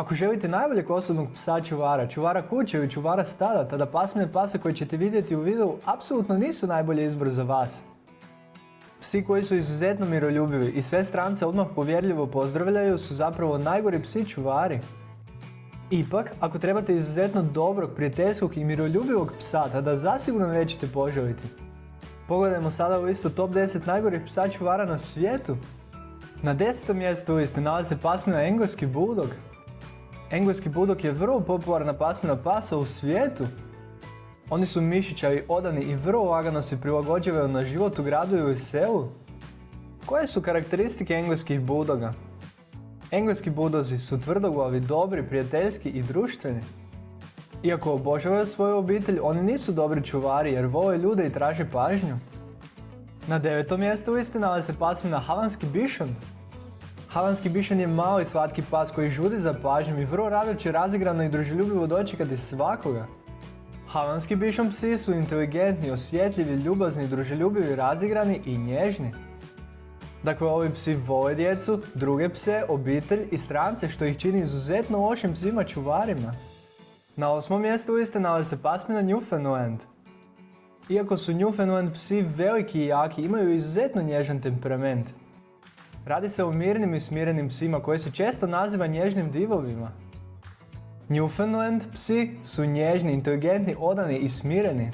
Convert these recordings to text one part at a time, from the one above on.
Ako želite najboljeg osobnog psa čuvara, čuvara kuće ili čuvara stada, tada pasmine pasa koje ćete vidjeti u videu apsolutno nisu najbolji izbor za vas. Psi koji su izuzetno miroljubivi i sve strance odmah povjerljivo pozdravljaju su zapravo najgori psi čuvari. Ipak, ako trebate izuzetno dobrog, prijateljskog i miroljubivog psa, tada zasigurno nećete poželiti. Pogledajmo sada u listu top 10 najgorih psa čuvara na svijetu. Na desetom mjestu listi nalazi pasmina engleski bulldog. Engleski bulldog je vrlo popularna pasmina pasa u svijetu. Oni su mišićavi, odani i vrlo lagano se prilagođavaju na život u gradu ili selu. Koje su karakteristike engleskih bulldoga? Engleski budozi su tvrdoglavi, dobri, prijateljski i društveni. Iako obožavaju svoju obitelj, oni nisu dobri čuvari jer vole ljude i traže pažnju. Na devetom mjestu liste nalazi se pasmina Havanski bišon. Havanski bišon je mali slatki pas koji žudi za pažnjom i vrlo rado će razigrano i druželjubivo dočekati svakoga. Havanski bišon psi su inteligentni, osvjetljivi, ljubazni, druželjubivi, razigrani i nježni. Dakle, ovi psi vole djecu, druge pse, obitelj i strance što ih čini izuzetno lošim psima čuvarima. Na osmom mjestu liste nalazi se pasmina Newfoundland. Iako su Newfoundland psi veliki i jaki, imaju izuzetno nježan temperament. Radi se o mirnim i smirenim psima koji se često naziva nježnim divovima. Newfoundland psi su nježni, inteligentni, odani i smireni.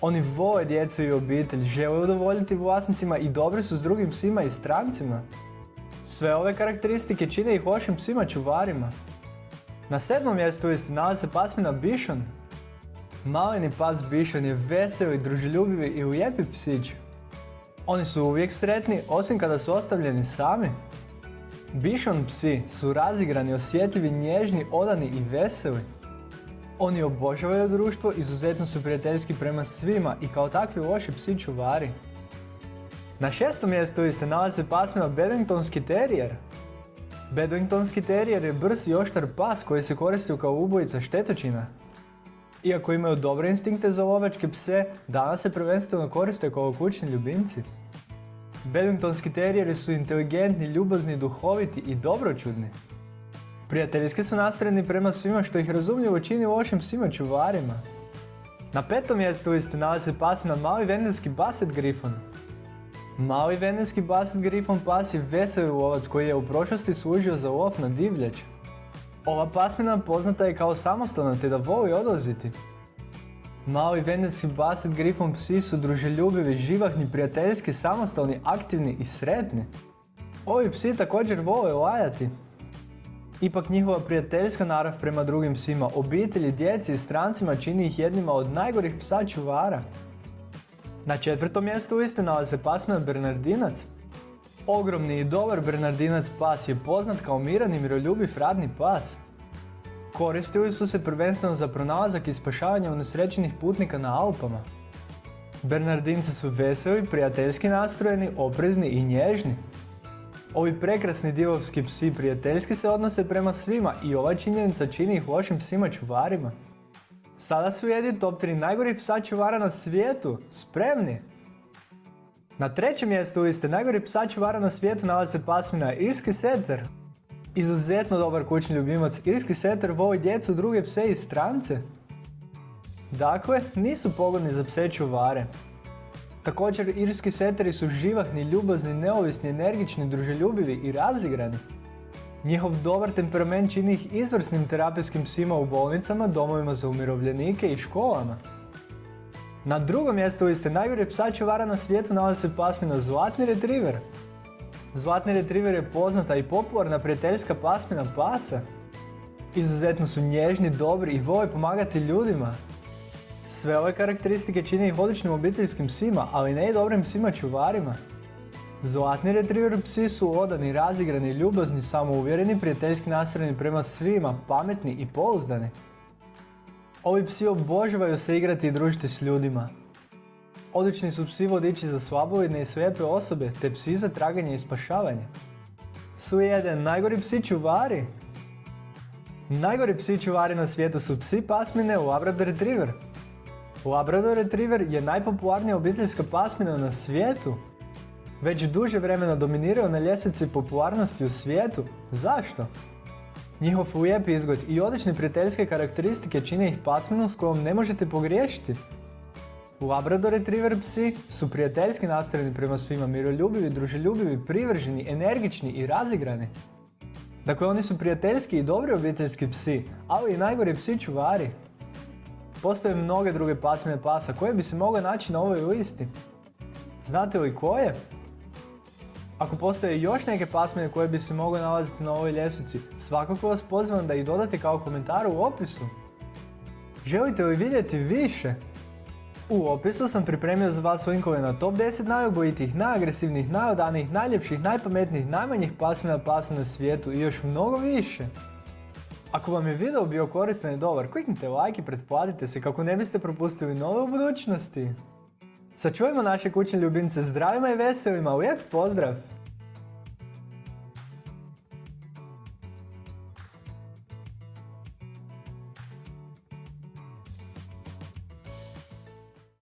Oni vole djecu i obitelj, žele udovoljiti vlasnicima i dobri su s drugim psima i strancima. Sve ove karakteristike čine ih lošim psima čuvarima. Na sedmom mjestu listi nalazi se pasmina Bišon. Maleni pas Bišon je veseli, druželjubivi i lijepi psić. Oni su uvijek sretni, osim kada su ostavljeni sami. Bišon psi su razigrani, osjetljivi, nježni, odani i veseli. Oni obožavaju društvo, izuzetno su prijateljski prema svima i kao takvi loši psi čuvari. Na šestom mjestu liste nalazi se pasmina Bedingtonski terijer. Bedingtonski terijer je brz i oštar pas koji se koristi kao ubojica štetočina. Iako imaju dobre instinkte za lovačke pse, danas se prvenstveno koriste kao kućni ljubimci. Bedingtonski terijeri su inteligentni, ljubazni, duhoviti i dobročudni. Prijateljski su nastrojeni prema svima što ih razumljivo čini lošim psima čuvarima. Na petom mjestu liste nalazi pasina mali vendenski Basset Griffon. Mali vendenski Basset Griffon pas je veseli lovac koji je u prošlosti služio za lov na divljač. Ova pasmina poznata je kao samostalna te da voli odlaziti. Mali vendenski Basset Griffon psi su druželjubivi, živahni, prijateljski, samostalni, aktivni i sretni. Ovi psi također vole lajati. Ipak njihova prijateljska narav prema drugim psima, obitelji, djeci i strancima čini ih jednima od najgorih psa čuvara. Na četvrtom mjestu liste nalazi se pasmina Bernardinac. Ogromni i dobar Bernardinac pas je poznat kao miran i miroljubiv radni pas. Koristili su se prvenstveno za pronalazak i spašavanje unesrećenih putnika na Alpama. Bernardinci su veseli, prijateljski nastrojeni, oprezni i nježni. Ovi prekrasni divovski psi prijateljski se odnose prema svima i ova činjenica čini ih lošim psima čuvarima. Sada su jedi top 3 najgorih psa čuvara na svijetu. Spremni? Na trećem mjestu liste najgorih psa čuvara na svijetu nalazi se pasmina Irski setter. Izuzetno dobar kućni ljubimac, Irski setter voli djecu, druge pse i strance. Dakle, nisu pogodni za pse čuvare. Također, irski seteri su živahni, ljubazni, neovisni, energični, druželjubivi i razigrani. Njihov dobar temperament čini ih izvrsnim terapijskim psima u bolnicama, domovima za umirovljenike i školama. Na drugom mjestu liste najgore psa čuvara na svijetu nalazi se pasmina Zlatni Retriever. Zlatni Retriever je poznata i popularna prijateljska pasmina pasa. Izuzetno su nježni, dobri i vole pomagati ljudima. Sve ove karakteristike čine ih odličnim obiteljskim psima, ali ne i dobrim psima čuvarima. Zlatni retriever psi su odani, razigrani, ljubazni, samouvjereni, prijateljski nastrojeni prema svima, pametni i pouzdani. Ovi psi obožavaju se igrati i družiti s ljudima. Odlični su psi vodiči za slabovidne i slijepe osobe, te psi za traganje i spašavanje. Su jedan najgori psi čuvari. Najgori psi čuvari na svijetu su psi pasmine Labrador Retriever. Labrador Retriever je najpopularnija obiteljska pasmina na svijetu. Već duže vremena dominiraju na ljestvici popularnosti u svijetu. Zašto? Njihov lijep izgled i odlične prijateljske karakteristike čine ih pasminu s kojom ne možete pogriješiti. Labrador Retriever psi su prijateljski nastrojeni prema svima, miroljubivi, druželjubivi, privrženi, energični i razigrani. Dakle, oni su prijateljski i dobri obiteljski psi, ali i najgori psi čuvari. Postoje mnoge druge pasmine pasa koje bi se mogle naći na ovoj listi. Znate li koje? Ako postoje još neke pasmine koje bi se mogle nalaziti na ovoj ljestvici, svakako vas pozivam da ih dodate kao komentar u opisu. Želite li vidjeti više? U opisu sam pripremio za vas linkove na top 10 najubojitijih, najagresivnijih, najodanijih, najljepših, najpametnijih, najmanjih pasmina pasa na svijetu i još mnogo više. Ako vam je video bio koristan i dobar, kliknite like i pretplatite se kako ne biste propustili nove u budućnosti. Sačuvajmo naše kućne ljubimce zdravima i veselima, lijep pozdrav!